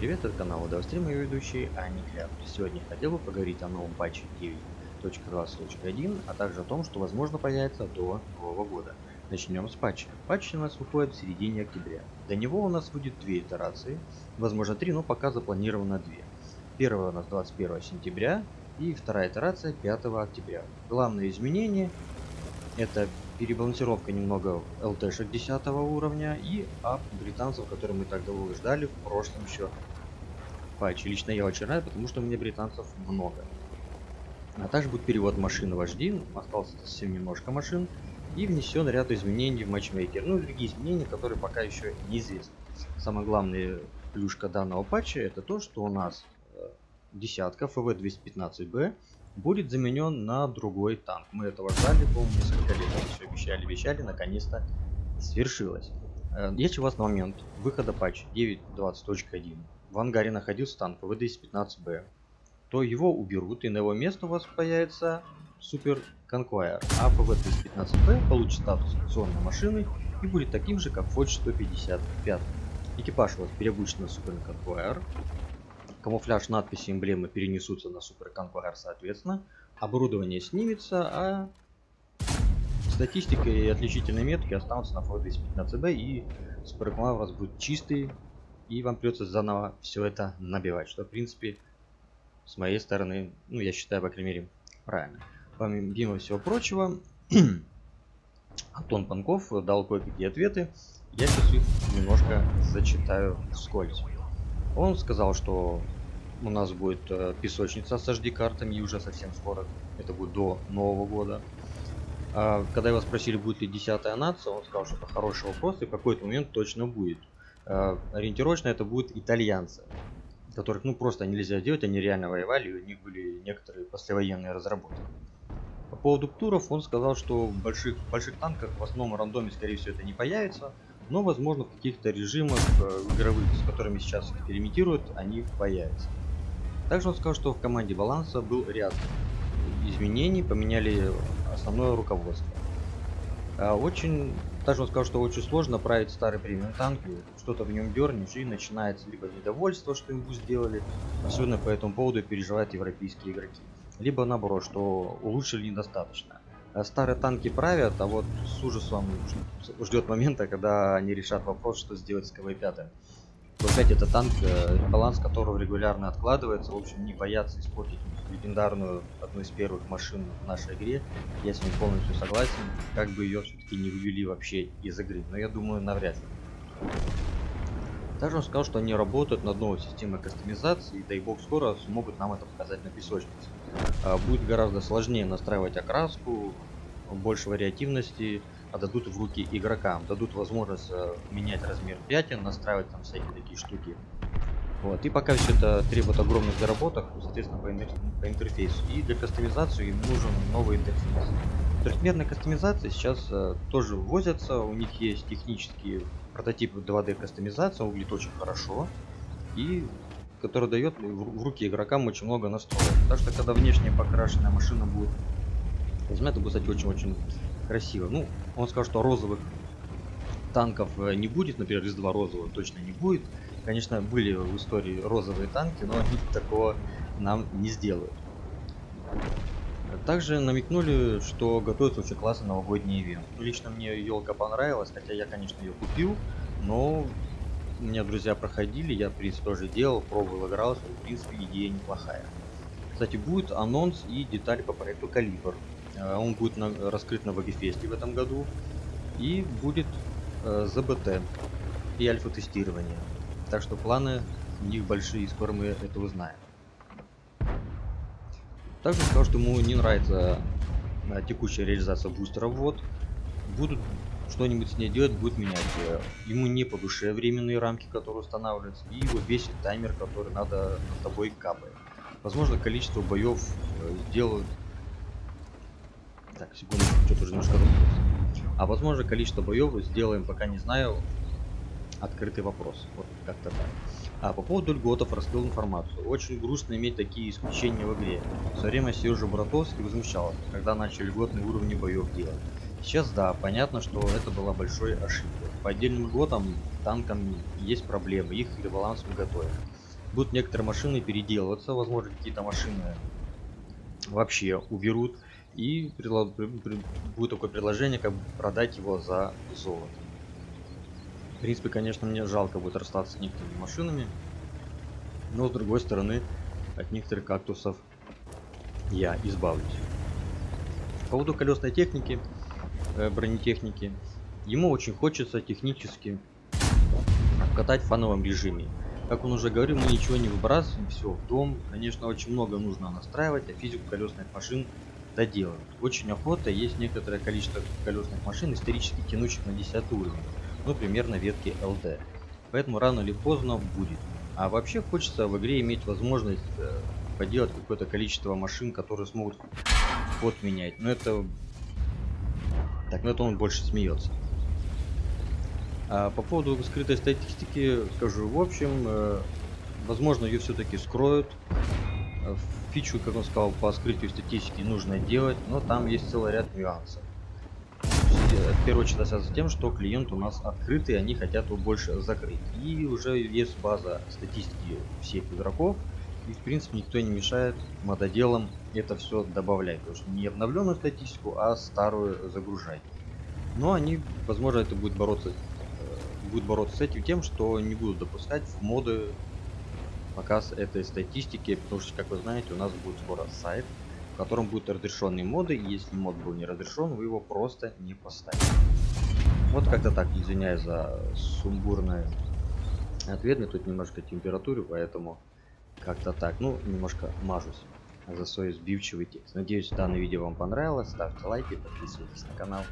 привет, это канал Удовстрим, и ведущий Аникляп. Сегодня хотел бы поговорить о новом патче 9.20.1, а также о том, что возможно появится до Нового года. Начнем с патча. Патч у нас выходит в середине октября. До него у нас будет две итерации, возможно три, но пока запланировано две. Первая у нас 21 сентября и вторая итерация 5 октября. Главное изменение это перебалансировка немного ЛТшек 10 уровня и ап британцев, которые мы так долго ждали в прошлом еще патче. Лично я очень рад, потому что у меня британцев много. А также будет перевод машин вожди, осталось совсем немножко машин, и внесен ряд изменений в матчмейкер. Ну и другие изменения, которые пока еще неизвестны. Самая главная плюшка данного патча это то, что у нас э, десятка FV215B будет заменен на другой танк. Мы этого ждали, помню, несколько лет, все обещали, обещали, наконец-то свершилось. Э, если у вас на момент выхода патча 9.20.1 в ангаре находился танк ВД-15Б, то его уберут и на его место у вас появится Super Conqueror, а FV215b получит статус акционной машины и будет таким же, как Форд 155. Экипаж у вас переобучен на Super Conqueror, камуфляж, надписи, эмблемы перенесутся на Super Conqueror соответственно, оборудование снимется, а статистика и отличительные метки останутся на Ford 15B и Супер у вас будет чистый, и вам придется заново все это набивать, что в принципе с моей стороны, ну я считаю, по крайней мере, правильно. Помимо всего прочего, Антон Панков дал кое-какие ответы, я сейчас их немножко зачитаю вскользь. Он сказал, что у нас будет э, песочница с HD-картами и уже совсем скоро, это будет до Нового года. А, когда его спросили, будет ли 10 нация, он сказал, что это хороший вопрос и в какой-то момент точно будет. А, ориентировочно это будут итальянцы, которых ну просто нельзя делать, они реально воевали, у них были некоторые послевоенные разработки. По поводу туров он сказал, что в больших, больших танках в основном рандоме скорее всего это не появится, но возможно в каких-то режимах э, игровых, с которыми сейчас экспериментируют, они появятся. Также он сказал, что в команде баланса был ряд изменений, поменяли основное руководство. А очень, также он сказал, что очень сложно править старый премиум танк, что-то в нем дернешь и начинается либо недовольство, что ему сделали, особенно по этому поводу переживают европейские игроки, либо наоборот, что улучшили недостаточно. Э, старые танки правят, а вот с ужасом ждет момента, когда они решат вопрос, что сделать с КВ-5. Опять это танк, э, баланс которого регулярно откладывается, в общем, не боятся испортить легендарную, одну из первых машин в нашей игре. Я с ним полностью согласен, как бы ее все-таки не вывели вообще из игры, но я думаю, навряд ли. Также он сказал, что они работают над новой системой кастомизации, и дай бог скоро смогут нам это показать на песочнице. А, будет гораздо сложнее настраивать окраску, больше вариативности отдадут в руки игрокам, дадут возможность э, менять размер пятен, настраивать там всякие такие штуки. Вот. И пока все это требует огромных доработок, соответственно, по, интер по интерфейсу. И для кастомизации им нужен новый интерфейс. Трехмерные кастомизации сейчас э, тоже ввозятся, у них есть технические прототипы 2D кастомизации, выглядит очень хорошо. И который дает в руки игрокам очень много настроек. Так что когда внешне покрашенная машина будет это будет, кстати, очень-очень красиво. Ну, он сказал, что розовых танков э, не будет, например, из 2 розового точно не будет. Конечно, были в истории розовые танки, но они такого нам не сделают. Также намекнули, что готовится очень классный новогодний ивент. Ну, лично мне елка понравилась, хотя я, конечно, ее купил, но у меня друзья проходили, я, в принципе, тоже делал, пробовал, игрался, в принципе, идея неплохая. Кстати, будет анонс и детали по проекту Калибр. Э, он будет на, раскрыт на Вагифесте в этом году. И будет э, ЗБТ и альфа-тестирование. Так что планы у них большие, и скоро мы это узнаем. Также сказал, что ему не нравится э, текущая реализация бустера ввод. Будут что-нибудь с ней делать, будет менять. Ему не по душе временные рамки, которые устанавливаются, и его бесит таймер, который надо над тобой капает. Возможно, количество боев э, сделают... Так, секунду, что-то уже немножко запутался. А возможно, количество боев сделаем, пока не знаю, открытый вопрос. Вот как-то так. А по поводу льготов раскрыл информацию. Очень грустно иметь такие исключения в игре. В свое время Сережа Братовский возмущался, когда начали льготные уровни боев делать. Сейчас да, понятно, что это была большой ошибкой. По отдельным годам танкам есть проблемы, их ребаланс мы готовим. Будут некоторые машины переделываться, возможно, какие-то машины вообще уберут. И будет такое предложение, как продать его за золото. В принципе, конечно, мне жалко будет расстаться с некоторыми машинами. Но с другой стороны, от некоторых кактусов я избавлюсь. По поводу колесной техники, э, бронетехники, ему очень хочется технически катать в фановом режиме. Как он уже говорил, мы ничего не выбрасываем, все в дом. Конечно, очень много нужно настраивать, а физику колесных машин доделывать. Очень охота, есть некоторое количество колесных машин, исторически тянущих на 10 уровень, ну, примерно ветки LD. Поэтому рано или поздно будет. А вообще хочется в игре иметь возможность э, поделать какое-то количество машин, которые смогут ход менять. Но это... Так, ну это он больше смеется. А по поводу скрытой статистики скажу в общем, э, возможно ее все-таки скроют. Фичу, как он сказал, по скрытию статистики нужно делать, но там есть целый ряд нюансов. В первую очередь связано с тем, что клиент у нас открытый, они хотят его больше закрыть. И уже есть база статистики всех игроков, и в принципе никто не мешает мододелам это все добавлять. Потому что не обновленную статистику, а старую загружать. Но они, возможно, это будет бороться, э, будет бороться с этим тем, что не будут допускать в моды показ этой статистики, потому что, как вы знаете, у нас будет скоро сайт, в котором будут разрешенные моды, и если мод был не разрешен, вы его просто не поставите. Вот как-то так, извиняюсь за сумбурный ответ, мне тут немножко температуры, поэтому как-то так, ну, немножко мажусь за свой сбивчивый текст. Надеюсь, данное видео вам понравилось, ставьте лайки, подписывайтесь на канал.